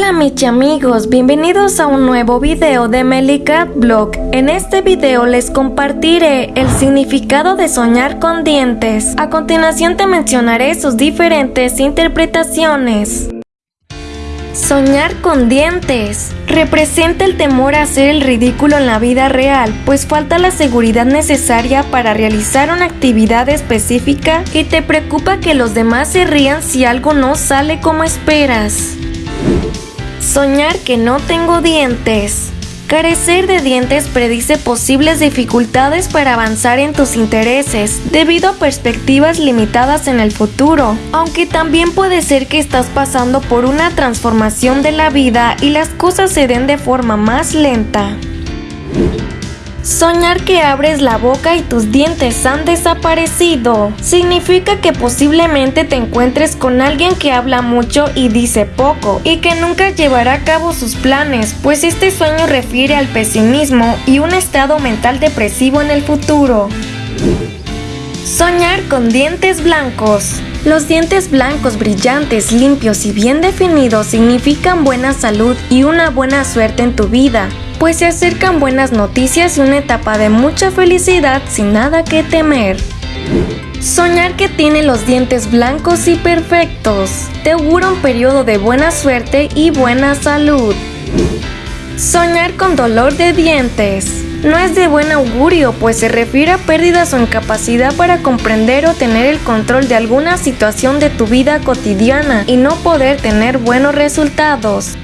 Hola mis amigos, bienvenidos a un nuevo video de Melicat Blog. En este video les compartiré el significado de soñar con dientes. A continuación te mencionaré sus diferentes interpretaciones. Soñar con dientes representa el temor a hacer el ridículo en la vida real, pues falta la seguridad necesaria para realizar una actividad específica y te preocupa que los demás se rían si algo no sale como esperas. Soñar que no tengo dientes. Carecer de dientes predice posibles dificultades para avanzar en tus intereses debido a perspectivas limitadas en el futuro, aunque también puede ser que estás pasando por una transformación de la vida y las cosas se den de forma más lenta. Soñar que abres la boca y tus dientes han desaparecido significa que posiblemente te encuentres con alguien que habla mucho y dice poco y que nunca llevará a cabo sus planes, pues este sueño refiere al pesimismo y un estado mental depresivo en el futuro. Soñar con dientes blancos. Los dientes blancos, brillantes, limpios y bien definidos significan buena salud y una buena suerte en tu vida pues se acercan buenas noticias y una etapa de mucha felicidad sin nada que temer. Soñar que tiene los dientes blancos y perfectos te augura un periodo de buena suerte y buena salud. Soñar con dolor de dientes no es de buen augurio, pues se refiere a pérdidas o incapacidad para comprender o tener el control de alguna situación de tu vida cotidiana y no poder tener buenos resultados.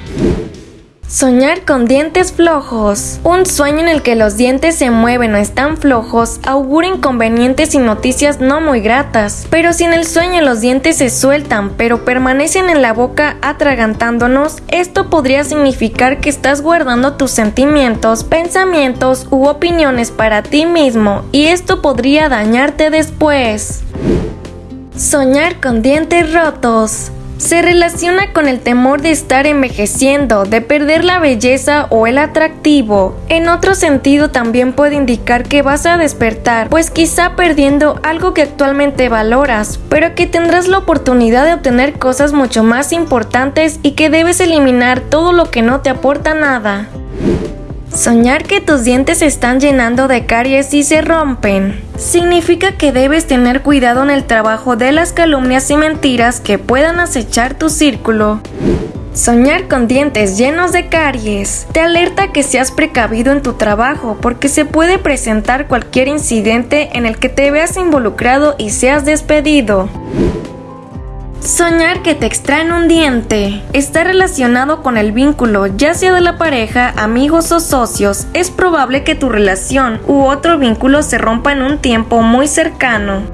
Soñar con dientes flojos. Un sueño en el que los dientes se mueven o están flojos augura inconvenientes y noticias no muy gratas. Pero si en el sueño los dientes se sueltan pero permanecen en la boca atragantándonos, esto podría significar que estás guardando tus sentimientos, pensamientos u opiniones para ti mismo y esto podría dañarte después. Soñar con dientes rotos se relaciona con el temor de estar envejeciendo, de perder la belleza o el atractivo. En otro sentido también puede indicar que vas a despertar, pues quizá perdiendo algo que actualmente valoras, pero que tendrás la oportunidad de obtener cosas mucho más importantes y que debes eliminar todo lo que no te aporta nada. Soñar que tus dientes se están llenando de caries y se rompen significa que debes tener cuidado en el trabajo de las calumnias y mentiras que puedan acechar tu círculo. Soñar con dientes llenos de caries te alerta que seas precavido en tu trabajo porque se puede presentar cualquier incidente en el que te veas involucrado y seas despedido. Soñar que te extraen un diente está relacionado con el vínculo, ya sea de la pareja, amigos o socios. Es probable que tu relación u otro vínculo se rompa en un tiempo muy cercano.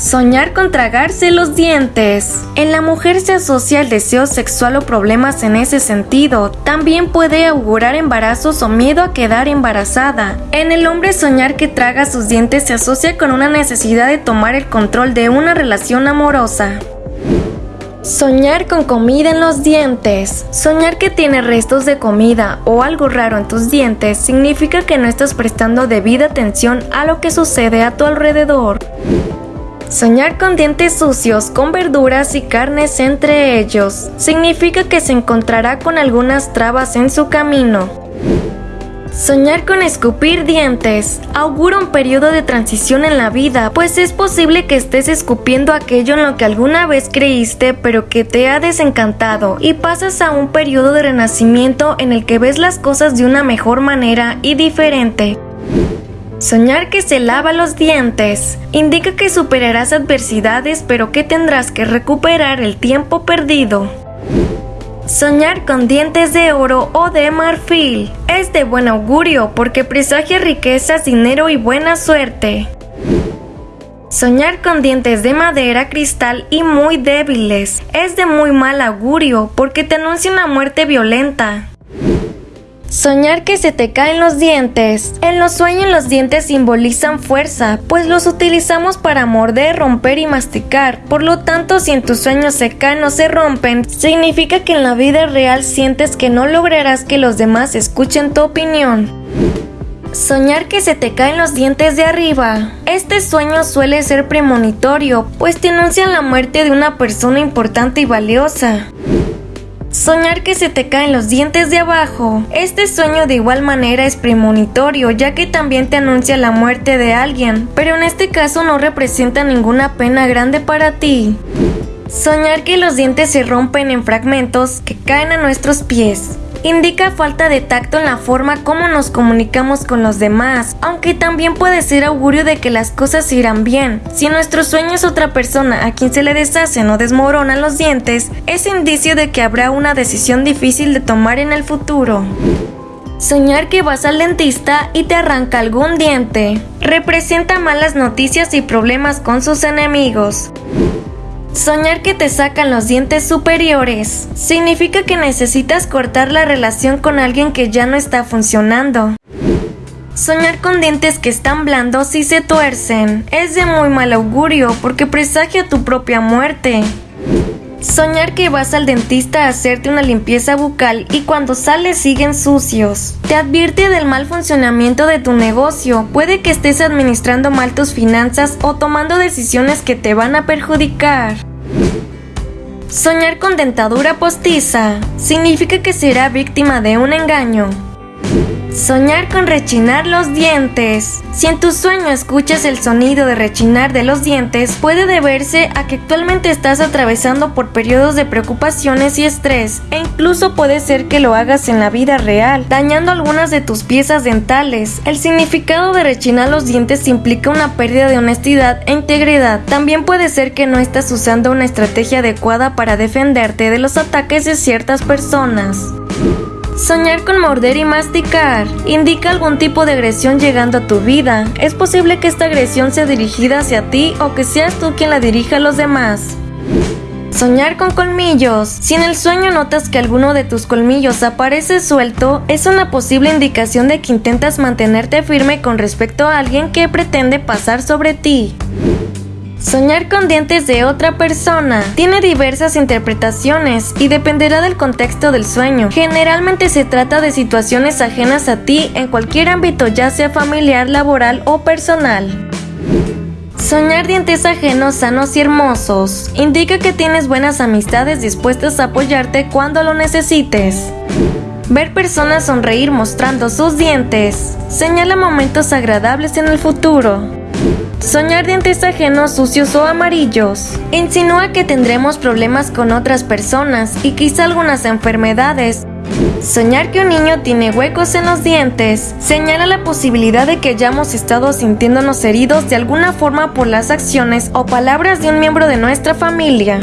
Soñar con tragarse los dientes. En la mujer se asocia el deseo sexual o problemas en ese sentido. También puede augurar embarazos o miedo a quedar embarazada. En el hombre soñar que traga sus dientes se asocia con una necesidad de tomar el control de una relación amorosa. Soñar con comida en los dientes. Soñar que tiene restos de comida o algo raro en tus dientes significa que no estás prestando debida atención a lo que sucede a tu alrededor. Soñar con dientes sucios, con verduras y carnes entre ellos, significa que se encontrará con algunas trabas en su camino. Soñar con escupir dientes augura un periodo de transición en la vida, pues es posible que estés escupiendo aquello en lo que alguna vez creíste pero que te ha desencantado y pasas a un periodo de renacimiento en el que ves las cosas de una mejor manera y diferente. Soñar que se lava los dientes indica que superarás adversidades pero que tendrás que recuperar el tiempo perdido. Soñar con dientes de oro o de marfil es de buen augurio porque presagia riquezas, dinero y buena suerte. Soñar con dientes de madera, cristal y muy débiles es de muy mal augurio porque te anuncia una muerte violenta. Soñar que se te caen los dientes. En los sueños los dientes simbolizan fuerza, pues los utilizamos para morder, romper y masticar. Por lo tanto, si en tus sueños se caen o se rompen, significa que en la vida real sientes que no lograrás que los demás escuchen tu opinión. Soñar que se te caen los dientes de arriba. Este sueño suele ser premonitorio, pues te anuncian la muerte de una persona importante y valiosa. Soñar que se te caen los dientes de abajo. Este sueño de igual manera es premonitorio ya que también te anuncia la muerte de alguien, pero en este caso no representa ninguna pena grande para ti. Soñar que los dientes se rompen en fragmentos que caen a nuestros pies indica falta de tacto en la forma como nos comunicamos con los demás, aunque también puede ser augurio de que las cosas irán bien. Si nuestro sueño es otra persona a quien se le deshacen o desmoronan los dientes, es indicio de que habrá una decisión difícil de tomar en el futuro. Soñar que vas al dentista y te arranca algún diente. Representa malas noticias y problemas con sus enemigos. Soñar que te sacan los dientes superiores significa que necesitas cortar la relación con alguien que ya no está funcionando. Soñar con dientes que están blandos y se tuercen es de muy mal augurio porque presagia tu propia muerte. Soñar que vas al dentista a hacerte una limpieza bucal y cuando sales siguen sucios. Te advierte del mal funcionamiento de tu negocio. Puede que estés administrando mal tus finanzas o tomando decisiones que te van a perjudicar. Soñar con dentadura postiza significa que será víctima de un engaño. Soñar con rechinar los dientes. Si en tu sueño escuchas el sonido de rechinar de los dientes, puede deberse a que actualmente estás atravesando por periodos de preocupaciones y estrés, e incluso puede ser que lo hagas en la vida real, dañando algunas de tus piezas dentales. El significado de rechinar los dientes implica una pérdida de honestidad e integridad. También puede ser que no estás usando una estrategia adecuada para defenderte de los ataques de ciertas personas. Soñar con morder y masticar indica algún tipo de agresión llegando a tu vida. Es posible que esta agresión sea dirigida hacia ti o que seas tú quien la dirija a los demás. Soñar con colmillos. Si en el sueño notas que alguno de tus colmillos aparece suelto, es una posible indicación de que intentas mantenerte firme con respecto a alguien que pretende pasar sobre ti. Soñar con dientes de otra persona tiene diversas interpretaciones y dependerá del contexto del sueño. Generalmente se trata de situaciones ajenas a ti en cualquier ámbito, ya sea familiar, laboral o personal. Soñar dientes ajenos sanos y hermosos indica que tienes buenas amistades dispuestas a apoyarte cuando lo necesites. Ver personas sonreír mostrando sus dientes señala momentos agradables en el futuro. Soñar dientes ajenos sucios o amarillos insinúa que tendremos problemas con otras personas y quizá algunas enfermedades. Soñar que un niño tiene huecos en los dientes señala la posibilidad de que hayamos estado sintiéndonos heridos de alguna forma por las acciones o palabras de un miembro de nuestra familia.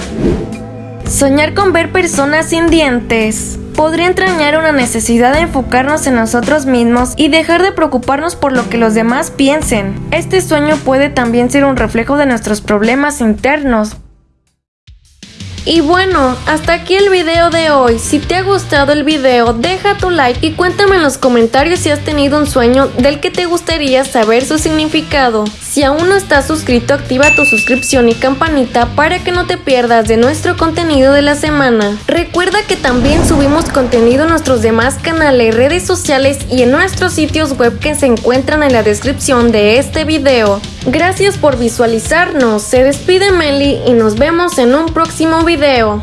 Soñar con ver personas sin dientes podría entrañar una necesidad de enfocarnos en nosotros mismos y dejar de preocuparnos por lo que los demás piensen. Este sueño puede también ser un reflejo de nuestros problemas internos, y bueno, hasta aquí el video de hoy. Si te ha gustado el video, deja tu like y cuéntame en los comentarios si has tenido un sueño del que te gustaría saber su significado. Si aún no estás suscrito, activa tu suscripción y campanita para que no te pierdas de nuestro contenido de la semana. Recuerda que también subimos contenido en nuestros demás canales, redes sociales y en nuestros sitios web que se encuentran en la descripción de este video. Gracias por visualizarnos, se despide Meli y nos vemos en un próximo video.